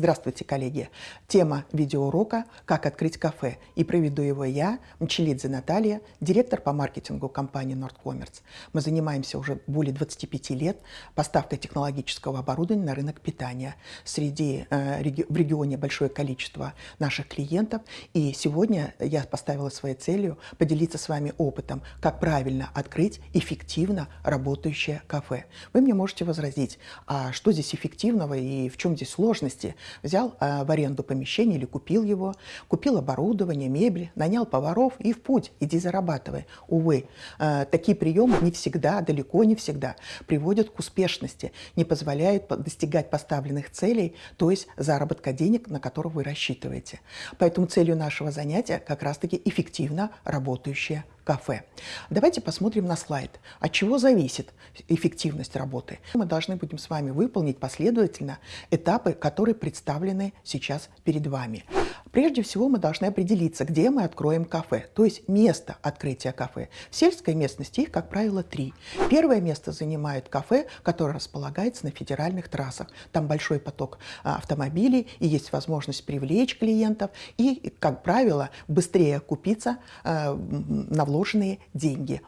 Здравствуйте, коллеги! Тема видеоурока «Как открыть кафе» и проведу его я, Мчелидзе Наталья, директор по маркетингу компании Nordcommerce. Мы занимаемся уже более 25 лет поставкой технологического оборудования на рынок питания. Среди, э, реги в регионе большое количество наших клиентов, и сегодня я поставила своей целью поделиться с вами опытом, как правильно открыть эффективно работающее кафе. Вы мне можете возразить, а что здесь эффективного и в чем здесь сложности? Взял э, в аренду помещение или купил его, купил оборудование, мебель, нанял поваров и в путь, иди зарабатывай. Увы, э, такие приемы не всегда, далеко не всегда приводят к успешности, не позволяют достигать поставленных целей, то есть заработка денег, на которых вы рассчитываете. Поэтому целью нашего занятия как раз-таки эффективно работающее кафе. Давайте посмотрим на слайд. От чего зависит эффективность работы? Мы должны будем с вами выполнить последовательно этапы, которые представлены сейчас перед вами. Прежде всего мы должны определиться, где мы откроем кафе, то есть место открытия кафе. В сельской местности их, как правило, три. Первое место занимает кафе, которое располагается на федеральных трассах. Там большой поток а, автомобилей и есть возможность привлечь клиентов и, как правило, быстрее купиться а, на вложенные деньги.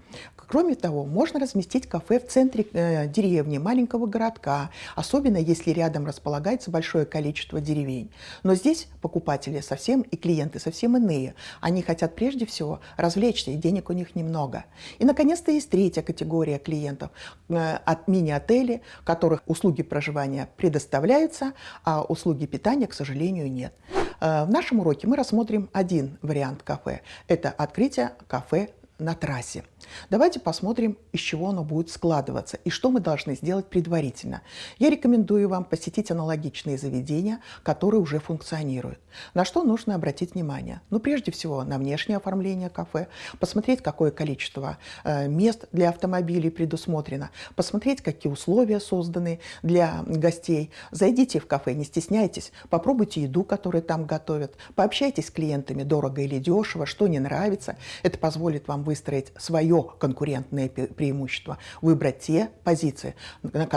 Кроме того, можно разместить кафе в центре э, деревни, маленького городка, особенно если рядом располагается большое количество деревень. Но здесь покупатели совсем и клиенты совсем иные. Они хотят прежде всего развлечься, и денег у них немного. И, наконец-то, есть третья категория клиентов э, от мини-отелей, которых услуги проживания предоставляются, а услуги питания, к сожалению, нет. Э, в нашем уроке мы рассмотрим один вариант кафе. Это открытие кафе на трассе. Давайте посмотрим, из чего оно будет складываться и что мы должны сделать предварительно. Я рекомендую вам посетить аналогичные заведения, которые уже функционируют. На что нужно обратить внимание? Ну, прежде всего, на внешнее оформление кафе, посмотреть, какое количество э, мест для автомобилей предусмотрено, посмотреть, какие условия созданы для гостей. Зайдите в кафе, не стесняйтесь, попробуйте еду, которую там готовят, пообщайтесь с клиентами, дорого или дешево, что не нравится. Это позволит вам выстроить свое конкурентное преимущество, выбрать те позиции,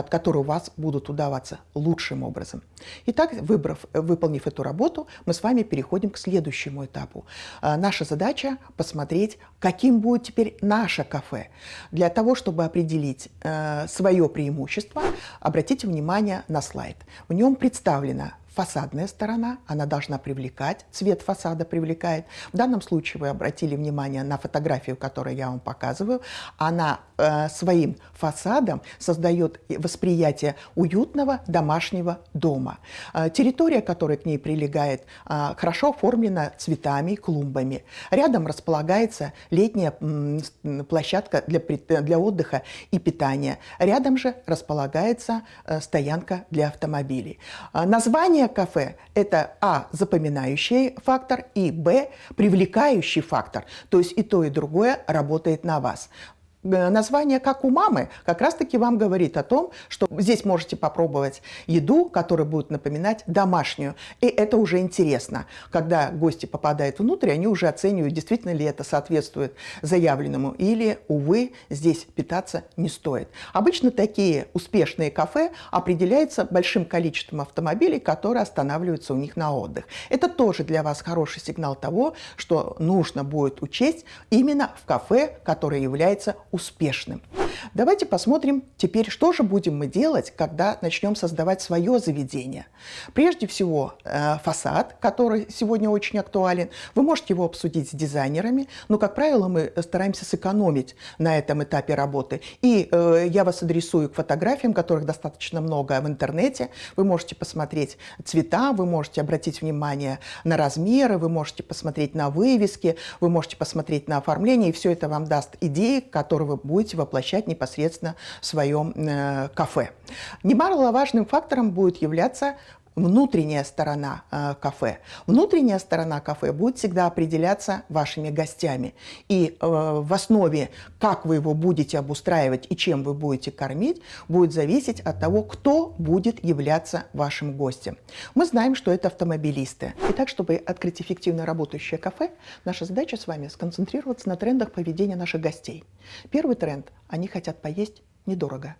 которые у вас будут удаваться лучшим образом. Итак, выбрав, выполнив эту работу, мы с вами переходим к следующему этапу. А, наша задача посмотреть, каким будет теперь наше кафе. Для того, чтобы определить э, свое преимущество, обратите внимание на слайд. В нем представлена фасадная сторона, она должна привлекать, цвет фасада привлекает. В данном случае вы обратили внимание на фотографию, которую я вам показываю. Она э, своим фасадом создает восприятие уютного домашнего дома. Э, территория, которая к ней прилегает, э, хорошо оформлена цветами, клумбами. Рядом располагается летняя э, площадка для, для отдыха и питания. Рядом же располагается э, стоянка для автомобилей. Э, название Название кафе – это А – запоминающий фактор и Б – привлекающий фактор. То есть и то, и другое работает на вас. Э, название «как у мамы» как раз-таки вам говорит о том, что здесь можете попробовать еду, которая будет напоминать домашнюю. И это уже интересно. Когда гости попадают внутрь, они уже оценивают, действительно ли это соответствует заявленному или, увы, здесь питаться не стоит. Обычно такие успешные кафе определяются большим количеством автомобилей, которые останавливаются у них на отдых. Это тоже для вас хороший сигнал того, что нужно будет учесть именно в кафе, которое является успешным. Давайте посмотрим теперь, что же будем мы делать, когда начнем создавать свое заведение. Прежде всего, э, фасад, который сегодня очень актуален. Вы можете его обсудить с дизайнерами, но, как правило, мы стараемся сэкономить на этом этапе работы. И э, я вас адресую к фотографиям, которых достаточно много в интернете. Вы можете посмотреть цвета, вы можете обратить внимание на размеры, вы можете посмотреть на вывески, вы можете посмотреть на оформление, и все это вам даст идеи, которые вы будете воплощать размещать непосредственно в своем э, кафе. Немаловажным фактором будет являться внутренняя сторона э, кафе. Внутренняя сторона кафе будет всегда определяться вашими гостями. И э, в основе, как вы его будете обустраивать и чем вы будете кормить, будет зависеть от того, кто будет являться вашим гостем. Мы знаем, что это автомобилисты. Итак, чтобы открыть эффективно работающее кафе, наша задача с вами сконцентрироваться на трендах поведения наших гостей. Первый тренд – они хотят поесть недорого.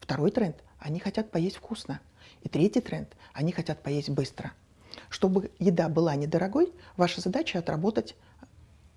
Второй тренд – они хотят поесть вкусно. И третий тренд – они хотят поесть быстро. Чтобы еда была недорогой, ваша задача отработать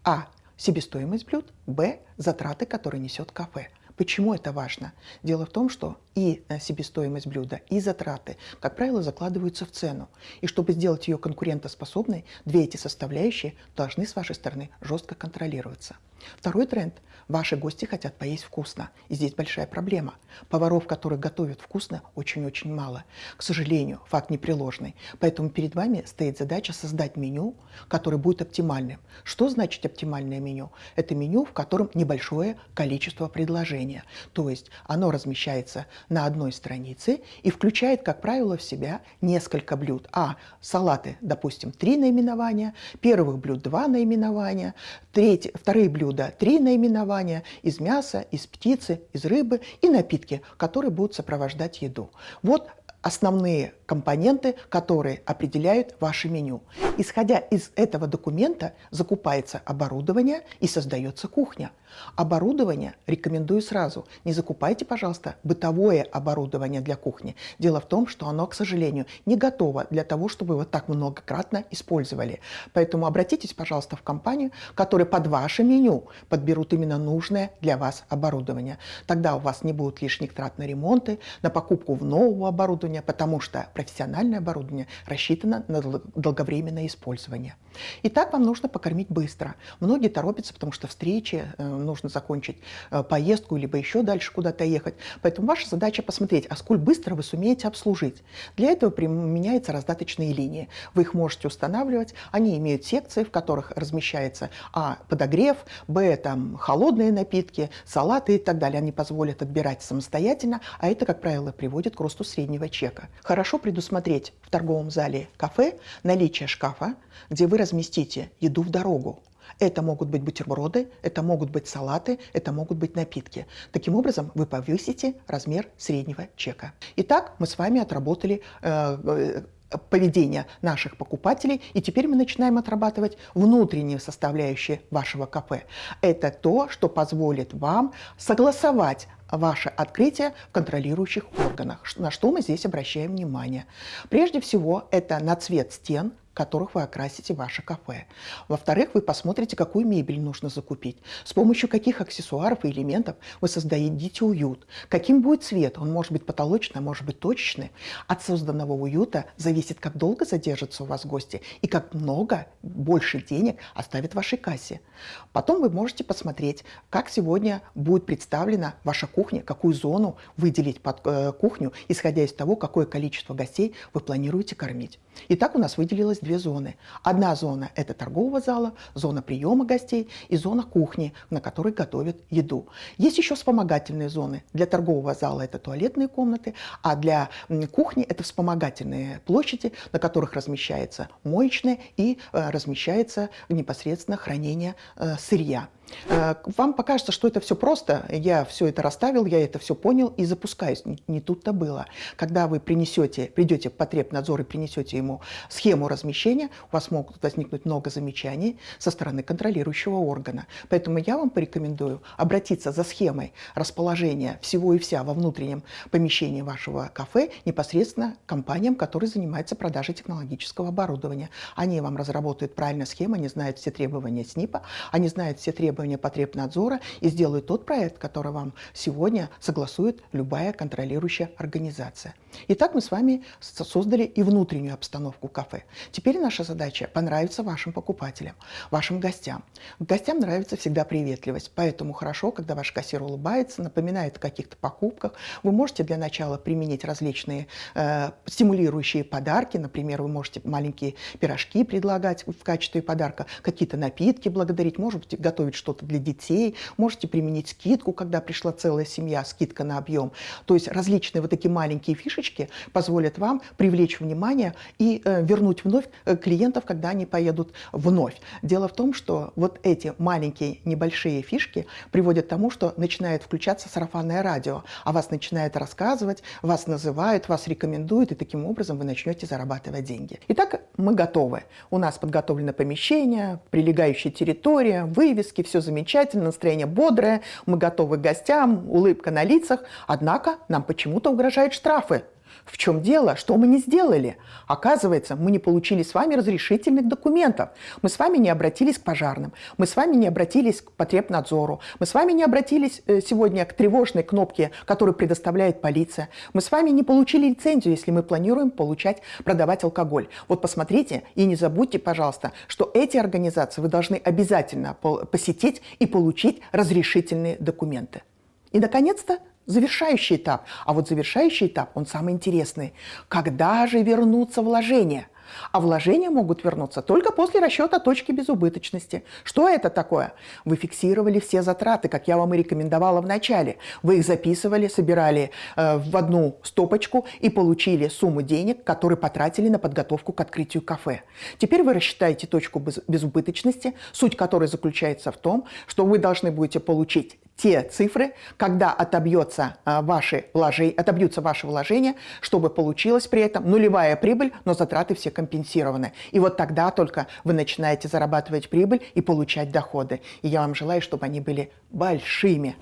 а. себестоимость блюд, б. затраты, которые несет кафе. Почему это важно? Дело в том, что и э, себестоимость блюда, и затраты, как правило, закладываются в цену. И чтобы сделать ее конкурентоспособной, две эти составляющие должны с вашей стороны жестко контролироваться. Второй тренд. Ваши гости хотят поесть вкусно. И здесь большая проблема. Поваров, которые готовят вкусно, очень-очень мало. К сожалению, факт непреложный. Поэтому перед вами стоит задача создать меню, которое будет оптимальным. Что значит оптимальное меню? Это меню, в котором небольшое количество предложения. То есть оно размещается на одной странице и включает, как правило, в себя несколько блюд. А салаты, допустим, три наименования, первых блюд два наименования, треть, вторые блюда три наименования из мяса, из птицы, из рыбы и напитки, которые будут сопровождать еду. Вот основные компоненты, которые определяют ваше меню. Исходя из этого документа закупается оборудование и создается кухня. Оборудование рекомендую сразу. Не закупайте, пожалуйста, бытовое оборудование для кухни. Дело в том, что оно, к сожалению, не готово для того, чтобы вы так многократно использовали. Поэтому обратитесь, пожалуйста, в компанию, которая под ваше меню подберут именно нужное для вас оборудование. Тогда у вас не будет лишних трат на ремонты, на покупку нового оборудования, потому что профессиональное оборудование рассчитано на долговременное использование. Итак, вам нужно покормить быстро. Многие торопятся, потому что встречи, нужно закончить э, поездку, либо еще дальше куда-то ехать. Поэтому ваша задача посмотреть, а сколь быстро вы сумеете обслужить. Для этого применяются раздаточные линии. Вы их можете устанавливать. Они имеют секции, в которых размещается а. подогрев, б. там холодные напитки, салаты и так далее. Они позволят отбирать самостоятельно, а это, как правило, приводит к росту среднего чека. Хорошо предусмотреть в торговом зале кафе наличие шкафа, где вы разместите еду в дорогу. Это могут быть бутерброды, это могут быть салаты, это могут быть напитки. Таким образом, вы повысите размер среднего чека. Итак, мы с вами отработали э, э поведение наших покупателей, и теперь мы начинаем отрабатывать внутренние составляющие вашего кафе. Это то, что позволит вам согласовать ваше открытие в контролирующих органах. На что мы здесь обращаем внимание? Прежде всего, это на цвет стен, которых вы окрасите ваше кафе. Во-вторых, вы посмотрите, какую мебель нужно закупить, с помощью каких аксессуаров и элементов вы создадите уют, каким будет цвет, он может быть потолочный, может быть точечный. От созданного уюта зависит, как долго задержатся у вас гости и как много, больше денег оставит в вашей кассе. Потом вы можете посмотреть, как сегодня будет представлена ваша кухня, какую зону выделить под э, кухню, исходя из того, какое количество гостей вы планируете кормить. Итак, у нас выделилось две зоны. Одна зона – это торгового зала, зона приема гостей и зона кухни, на которой готовят еду. Есть еще вспомогательные зоны. Для торгового зала это туалетные комнаты, а для кухни это вспомогательные площади, на которых размещается моечная и э, размещается непосредственно хранение э, сырья. Э, вам покажется, что это все просто, я все это расставил, я это все понял и запускаюсь. Не, тут-то было. Когда вы принесете, придете в потребнадзор и принесете ему схему размещения, у вас могут возникнуть много замечаний со стороны контролирующего органа. Поэтому я вам порекомендую обратиться за схемой расположения всего и вся во внутреннем помещении вашего кафе непосредственно компаниям, которые занимаются продажей технологического оборудования. Они вам разработают правильно схему, они знают все требования СНИПа, они знают все требования требования потребнадзора и сделают тот проект, который вам сегодня согласует любая контролирующая организация. Итак, мы с вами создали и внутреннюю обстановку кафе. Теперь наша задача понравиться вашим покупателям, вашим гостям. Гостям нравится всегда приветливость, поэтому хорошо, когда ваш кассир улыбается, напоминает о каких-то покупках. Вы можете для начала применить различные э, стимулирующие подарки, например, вы можете маленькие пирожки предлагать в качестве подарка, какие-то напитки благодарить, можете готовить что-то для детей, можете применить скидку, когда пришла целая семья, скидка на объем. То есть различные вот такие маленькие фишечки позволят вам привлечь внимание и э, вернуть вновь э, клиентов, когда они поедут вновь. Дело в том, что вот эти маленькие небольшие фишки приводят к тому, что начинает включаться сарафанное радио, а вас начинает рассказывать, вас называют, вас рекомендуют, и таким образом вы начнете зарабатывать деньги. Итак, мы готовы. У нас подготовлено помещение, прилегающая территория, вывески, все замечательно, настроение бодрое, мы готовы к гостям, улыбка на лицах. Однако нам почему-то угрожают штрафы. В чем дело? Что мы не сделали? Оказывается, мы не получили с вами разрешительных документов. Мы с вами не обратились к пожарным. Мы с вами не обратились к потребнадзору. Мы с вами не обратились э, сегодня к тревожной кнопке, которую предоставляет полиция. Мы с вами не получили лицензию, если мы планируем получать, продавать алкоголь. Вот посмотрите и не забудьте, пожалуйста, что эти организации вы должны обязательно посетить и получить разрешительные документы. И, наконец-то, завершающий этап. А вот завершающий этап, он самый интересный. Когда же вернутся вложения? А вложения могут вернуться только после расчета точки безубыточности. Что это такое? Вы фиксировали все затраты, как я вам и рекомендовала в начале. Вы их записывали, собирали э, в одну стопочку и получили сумму денег, которые потратили на подготовку к открытию кафе. Теперь вы рассчитаете точку безубыточности, суть которой заключается в том, что вы должны будете получить те цифры, когда отобьется а, ваши вложения, отобьются ваши вложения, чтобы получилась при этом нулевая прибыль, но затраты все компенсированы. И вот тогда только вы начинаете зарабатывать прибыль и получать доходы. И я вам желаю, чтобы они были большими.